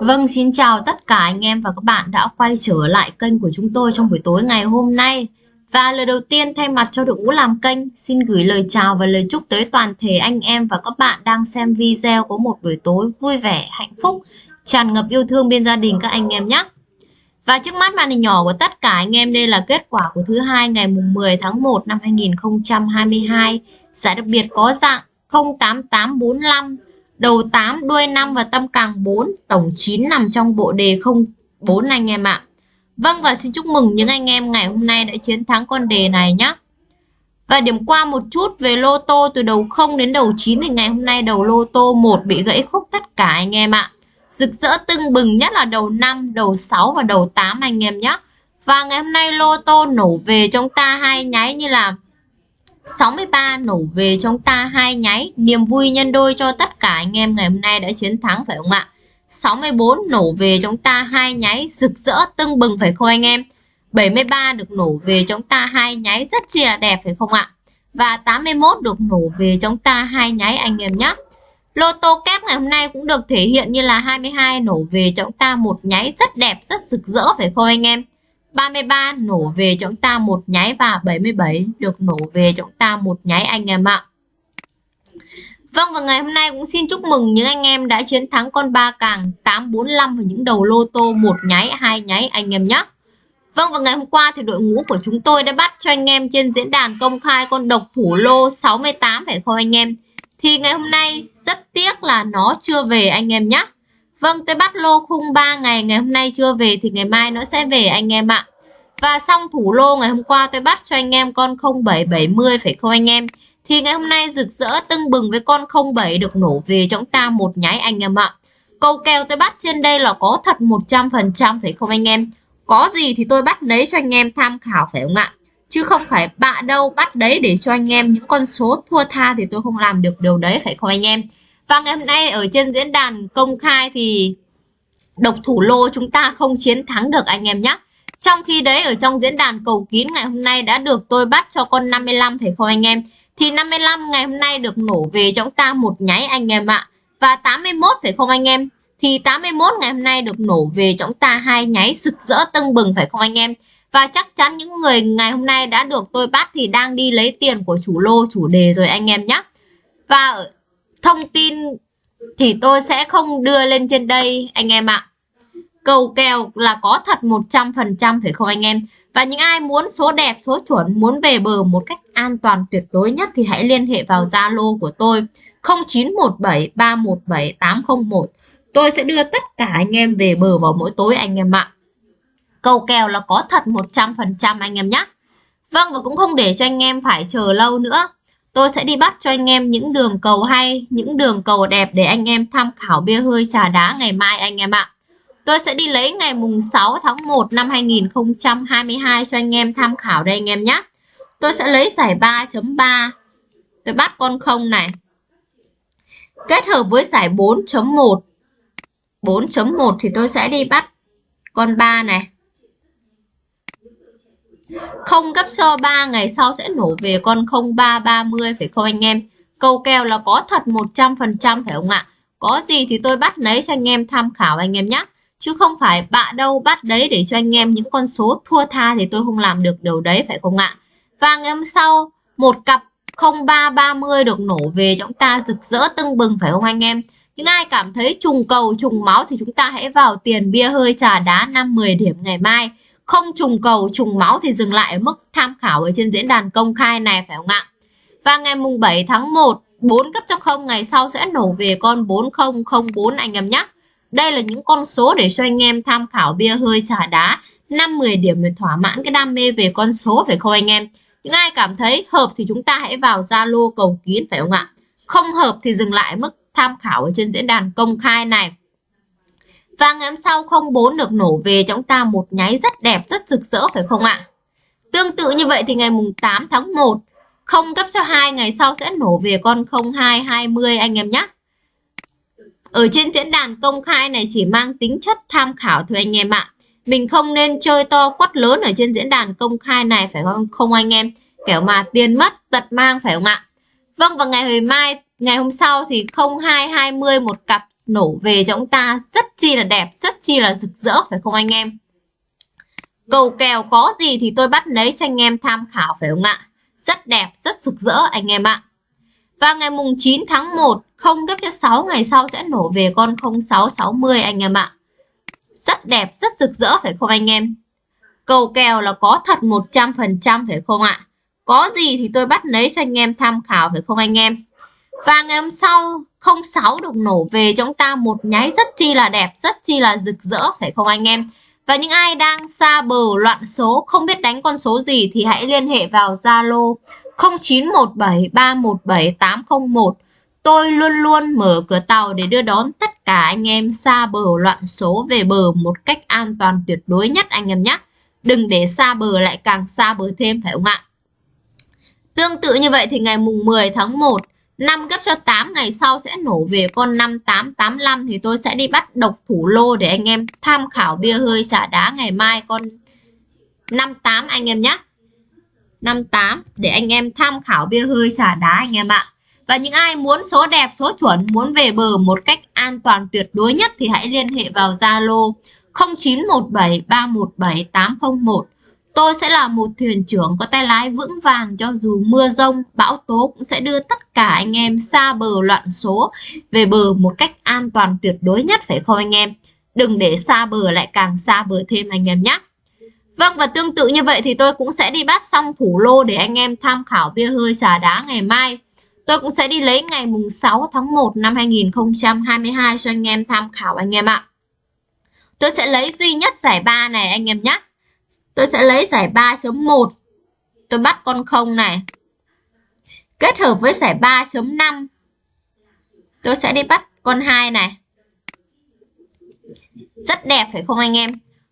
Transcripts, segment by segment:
Vâng, xin chào tất cả anh em và các bạn đã quay trở lại kênh của chúng tôi trong buổi tối ngày hôm nay. Và lời đầu tiên thay mặt cho đội ngũ làm kênh, xin gửi lời chào và lời chúc tới toàn thể anh em và các bạn đang xem video có một buổi tối vui vẻ, hạnh phúc, tràn ngập yêu thương bên gia đình các anh em nhé. Và trước mắt màn hình nhỏ của tất cả anh em đây là kết quả của thứ hai ngày mùng 10 tháng 1 năm 2022. Giải đặc biệt có dạng 08845 đầu 8, đuôi 5 và tâm càng 4, tổng 9 nằm trong bộ đề 04 anh em ạ. Vâng và xin chúc mừng những anh em ngày hôm nay đã chiến thắng con đề này nhé. Và điểm qua một chút về lô tô từ đầu 0 đến đầu 9 thì ngày hôm nay đầu lô tô 1 bị gãy khúc tất cả anh em ạ. Rực rỡ tưng bừng nhất là đầu 5, đầu 6 và đầu 8 anh em nhé. Và ngày hôm nay lô tô nổ về trong ta hai nháy như là 63 nổ về chúng ta hai nháy. Niềm vui nhân đôi cho tất cả anh em ngày hôm nay đã chiến thắng, phải không ạ? 64 nổ về chúng ta hai nháy. Rực rỡ, tưng bừng, phải không anh em? 73 được nổ về chúng ta hai nháy. Rất chi là đẹp, phải không ạ? Và 81 được nổ về chúng ta hai nháy, anh em nhé Lô tô kép ngày hôm nay cũng được thể hiện như là 22 nổ về chúng ta một nháy. Rất đẹp, rất rực rỡ, phải không anh em? 33 nổ về cho chúng ta một nháy và 77 được nổ về cho chúng ta một nháy anh em ạ. Vâng và ngày hôm nay cũng xin chúc mừng những anh em đã chiến thắng con ba càng 845 và những đầu lô tô một nháy, hai nháy anh em nhé. Vâng và ngày hôm qua thì đội ngũ của chúng tôi đã bắt cho anh em trên diễn đàn công khai con độc thủ lô 68 phải không anh em? Thì ngày hôm nay rất tiếc là nó chưa về anh em nhé. Vâng, tôi bắt lô khung 3 ngày, ngày hôm nay chưa về thì ngày mai nó sẽ về anh em ạ. Và xong thủ lô ngày hôm qua tôi bắt cho anh em con 0770 phải không anh em? Thì ngày hôm nay rực rỡ tưng bừng với con 07 được nổ về cho chúng ta một nháy anh em ạ. Câu kèo tôi bắt trên đây là có thật 100% phải không anh em? Có gì thì tôi bắt lấy cho anh em tham khảo phải không ạ? Chứ không phải bạ đâu bắt đấy để cho anh em những con số thua tha thì tôi không làm được điều đấy phải không anh em? Và ngày hôm nay ở trên diễn đàn công khai thì độc thủ lô chúng ta không chiến thắng được anh em nhé. Trong khi đấy, ở trong diễn đàn cầu kín ngày hôm nay đã được tôi bắt cho con 55 phải không anh em? Thì 55 ngày hôm nay được nổ về cho chúng ta một nháy anh em ạ. Và 81 phải không anh em? Thì 81 ngày hôm nay được nổ về cho chúng ta hai nháy rực rỡ tưng bừng phải không anh em? Và chắc chắn những người ngày hôm nay đã được tôi bắt thì đang đi lấy tiền của chủ lô, chủ đề rồi anh em nhé. Và thông tin thì tôi sẽ không đưa lên trên đây anh em ạ. Cầu kèo là có thật 100% phải không anh em? Và những ai muốn số đẹp, số chuẩn, muốn về bờ một cách an toàn tuyệt đối nhất thì hãy liên hệ vào Zalo của tôi 0917 317 801. Tôi sẽ đưa tất cả anh em về bờ vào mỗi tối anh em ạ. Cầu kèo là có thật 100% anh em nhé. Vâng và cũng không để cho anh em phải chờ lâu nữa. Tôi sẽ đi bắt cho anh em những đường cầu hay, những đường cầu đẹp để anh em tham khảo bia hơi trà đá ngày mai anh em ạ. Tôi sẽ đi lấy ngày mùng 6 tháng 1 năm 2022 cho anh em tham khảo đây anh em nhé. Tôi sẽ lấy giải 3.3. Tôi bắt con không này. Kết hợp với giải 4.1. 4.1 thì tôi sẽ đi bắt con 3 này. Không gấp so 3 ngày sau sẽ nổ về con 0330 phải không anh em? Câu kèo là có thật 100% phải không ạ? Có gì thì tôi bắt lấy cho anh em tham khảo anh em nhé chứ không phải bạ đâu bắt đấy để cho anh em những con số thua tha thì tôi không làm được điều đấy, phải không ạ và ngày hôm sau, một cặp 0330 được nổ về chúng ta rực rỡ tưng bừng, phải không anh em những ai cảm thấy trùng cầu, trùng máu thì chúng ta hãy vào tiền bia hơi trà đá 5-10 điểm ngày mai không trùng cầu, trùng máu thì dừng lại ở mức tham khảo ở trên diễn đàn công khai này, phải không ạ và ngày mùng 7 tháng 1 4 cấp cho không, ngày sau sẽ nổ về con 4004 anh em nhé đây là những con số để cho anh em tham khảo bia hơi trà đá 5-10 điểm để thỏa mãn cái đam mê về con số, phải không anh em? Những ai cảm thấy hợp thì chúng ta hãy vào Zalo cầu kín phải không ạ? Không hợp thì dừng lại mức tham khảo ở trên diễn đàn công khai này. Và ngày hôm sau 04 được nổ về cho chúng ta một nháy rất đẹp, rất rực rỡ phải không ạ? Tương tự như vậy thì ngày mùng 8 tháng 1 không cấp cho hai ngày sau sẽ nổ về con 0220 anh em nhé. Ở trên diễn đàn công khai này chỉ mang tính chất tham khảo thôi anh em ạ. Mình không nên chơi to quát lớn ở trên diễn đàn công khai này phải không không anh em? Kiểu mà tiền mất tật mang phải không ạ? Vâng và ngày hồi mai, ngày hôm sau thì 0220 một cặp nổ về cho chúng ta rất chi là đẹp, rất chi là rực rỡ phải không anh em? Cầu kèo có gì thì tôi bắt lấy cho anh em tham khảo phải không ạ? Rất đẹp, rất rực rỡ anh em ạ. Và ngày mùng 9 tháng 1, không gấp cho 6 ngày sau sẽ nổ về con 0660 anh em ạ. Rất đẹp, rất rực rỡ phải không anh em? Cầu kèo là có thật 100% phải không ạ? Có gì thì tôi bắt lấy cho anh em tham khảo phải không anh em? Và ngày hôm sau 06 được nổ về chúng ta một nháy rất chi là đẹp, rất chi là rực rỡ phải không anh em? Và những ai đang xa bờ loạn số không biết đánh con số gì thì hãy liên hệ vào Zalo 0917317801. Tôi luôn luôn mở cửa tàu để đưa đón tất cả anh em xa bờ loạn số về bờ một cách an toàn tuyệt đối nhất anh em nhé. Đừng để xa bờ lại càng xa bờ thêm phải không ạ? Tương tự như vậy thì ngày mùng 10 tháng 1 5 gấp cho 8 ngày sau sẽ nổ về con 5885 thì tôi sẽ đi bắt độc thủ lô để anh em tham khảo bia hơi xả đá ngày mai con 58 anh em nhé. 58 để anh em tham khảo bia hơi xả đá anh em ạ. Và những ai muốn số đẹp, số chuẩn, muốn về bờ một cách an toàn tuyệt đối nhất thì hãy liên hệ vào Zalo 0917317801 Tôi sẽ là một thuyền trưởng có tay lái vững vàng cho dù mưa rông, bão tố cũng sẽ đưa tất cả anh em xa bờ loạn số về bờ một cách an toàn tuyệt đối nhất phải không anh em? Đừng để xa bờ lại càng xa bờ thêm anh em nhé. Vâng và tương tự như vậy thì tôi cũng sẽ đi bắt xong thủ lô để anh em tham khảo bia hơi trà đá ngày mai. Tôi cũng sẽ đi lấy ngày mùng 6 tháng 1 năm 2022 cho anh em tham khảo anh em ạ. Tôi sẽ lấy duy nhất giải ba này anh em nhé. Tôi sẽ lấy giải 3.1. Tôi bắt con 0 này. Kết hợp với giải 3.5. Tôi sẽ đi bắt con 2 này. Rất đẹp phải không anh em?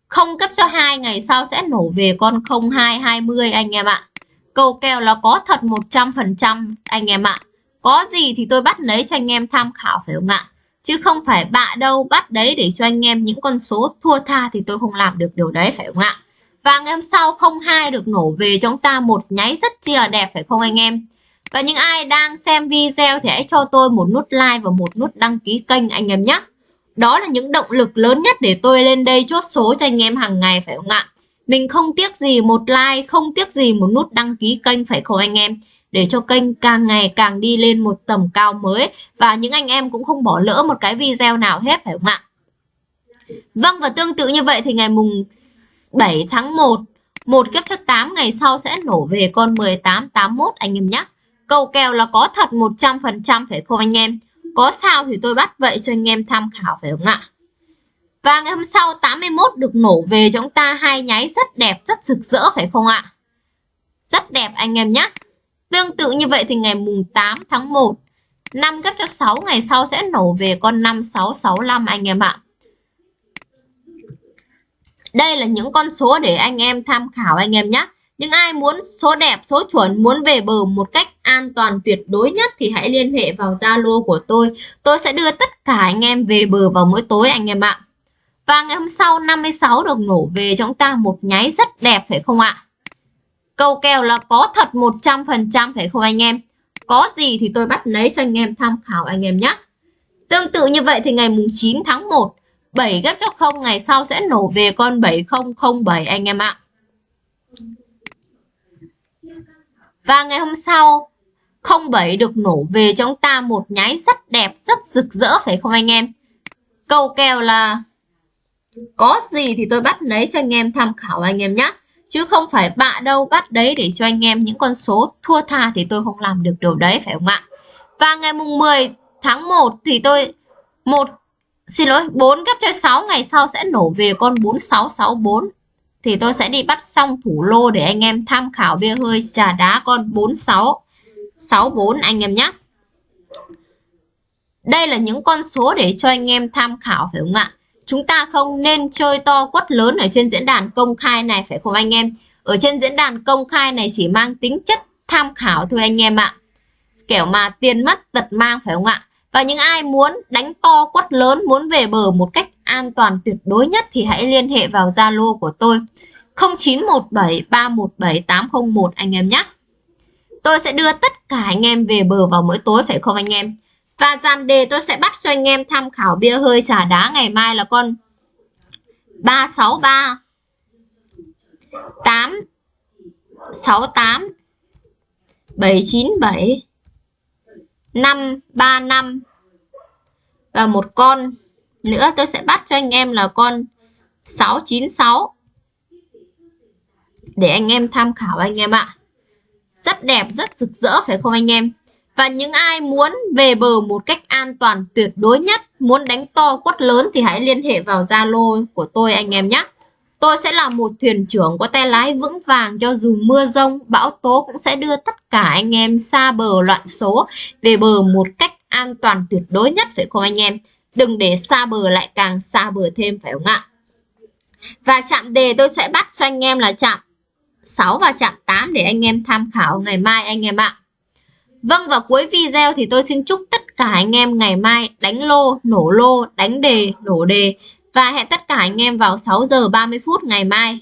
Không cấp cho 2 ngày sau sẽ nổ về con 0220 anh em ạ. Câu kèo là có thật 100% anh em ạ. Có gì thì tôi bắt lấy cho anh em tham khảo phải không ạ? Chứ không phải bạ đâu bắt đấy để cho anh em những con số thua tha thì tôi không làm được điều đấy phải không ạ? Và ngày hôm sau 02 được nổ về cho chúng ta một nháy rất chi là đẹp phải không anh em? Và những ai đang xem video thì hãy cho tôi một nút like và một nút đăng ký kênh anh em nhé. Đó là những động lực lớn nhất để tôi lên đây chốt số cho anh em hàng ngày phải không ạ? Mình không tiếc gì một like, không tiếc gì một nút đăng ký kênh phải không anh em? Để cho kênh càng ngày càng đi lên một tầm cao mới và những anh em cũng không bỏ lỡ một cái video nào hết phải không ạ? Vâng và tương tự như vậy thì ngày mùng 7 tháng 1 một kiếp cho 8 ngày sau sẽ nổ về con 1881 anh em nhé. Cầu kèo là có thật 100% phải không anh em? Có sao thì tôi bắt vậy cho anh em tham khảo phải không ạ? Và ngày hôm sau 81 được nổ về cho chúng ta hai nháy rất đẹp, rất rực rỡ phải không ạ? Rất đẹp anh em nhé. Tương tự như vậy thì ngày mùng 8 tháng 1 5 gấp cho 6 ngày sau sẽ nổ về con 5665 anh em ạ. Đây là những con số để anh em tham khảo anh em nhé. Những ai muốn số đẹp, số chuẩn, muốn về bờ một cách an toàn tuyệt đối nhất thì hãy liên hệ vào Zalo của tôi. Tôi sẽ đưa tất cả anh em về bờ vào mỗi tối anh em ạ. Và ngày hôm sau 56 được nổ về cho chúng ta một nháy rất đẹp phải không ạ? Câu kèo là có thật 100% phải không anh em? Có gì thì tôi bắt lấy cho anh em tham khảo anh em nhé. Tương tự như vậy thì ngày mùng 9 tháng 1 7 ghép cho 0 ngày sau sẽ nổ về con 7007 anh em ạ. Và ngày hôm sau 07 được nổ về cho chúng ta một nháy rất đẹp, rất rực rỡ phải không anh em? Cầu kèo là có gì thì tôi bắt lấy cho anh em tham khảo anh em nhé. Chứ không phải bạ đâu bắt đấy để cho anh em những con số thua tha thì tôi không làm được điều đấy phải không ạ? Và ngày mùng 10 tháng 1 thì tôi một xin lỗi 4 gấp cho 6 ngày sau sẽ nổ về con 4664 thì tôi sẽ đi bắt xong thủ lô để anh em tham khảo bia hơi trà đá con 4664 anh em nhé. Đây là những con số để cho anh em tham khảo, phải không ạ? Chúng ta không nên chơi to quất lớn ở trên diễn đàn công khai này, phải không anh em? Ở trên diễn đàn công khai này chỉ mang tính chất tham khảo thôi anh em ạ. Kiểu mà tiền mất tật mang, phải không ạ? Và những ai muốn đánh to quất lớn, muốn về bờ một cách an toàn tuyệt đối nhất thì hãy liên hệ vào Zalo của tôi 0917 317 801 anh em nhé. Tôi sẽ đưa tất cả anh em về bờ vào mỗi tối phải không anh em? Và dàn đề tôi sẽ bắt cho anh em tham khảo bia hơi xả đá ngày mai là con 363 8 68 797 535 và một con nữa tôi sẽ bắt cho anh em là con 696 để anh em tham khảo anh em ạ. Rất đẹp, rất rực rỡ phải không anh em? Và những ai muốn về bờ một cách an toàn tuyệt đối nhất, muốn đánh to quất lớn thì hãy liên hệ vào Zalo của tôi anh em nhé. Tôi sẽ là một thuyền trưởng có tay lái vững vàng cho dù mưa rông, bão tố cũng sẽ đưa tất cả anh em xa bờ loạn số về bờ một cách an toàn tuyệt đối nhất phải không anh em? Đừng để xa bờ lại càng xa bờ thêm phải không ạ? Và chạm đề tôi sẽ bắt cho anh em là chạm 6 và chạm 8 để anh em tham khảo ngày mai anh em ạ. Vâng và cuối video thì tôi xin chúc tất cả anh em ngày mai đánh lô, nổ lô, đánh đề, nổ đề và hẹn tất cả anh em vào 6 giờ 30 phút ngày mai.